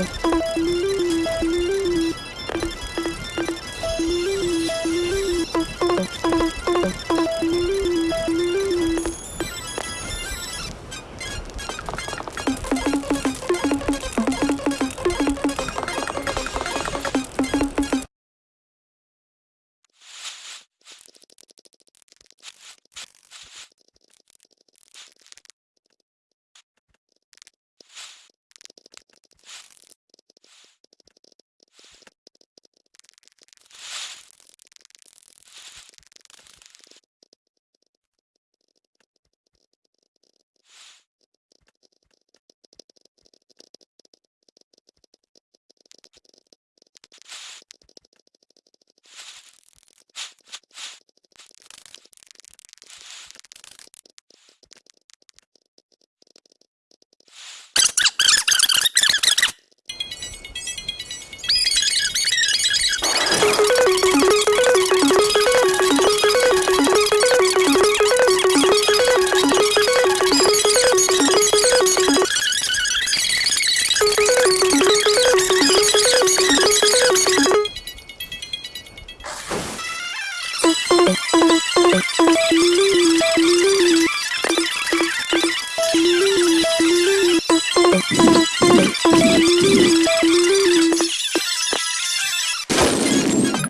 うん。えっ?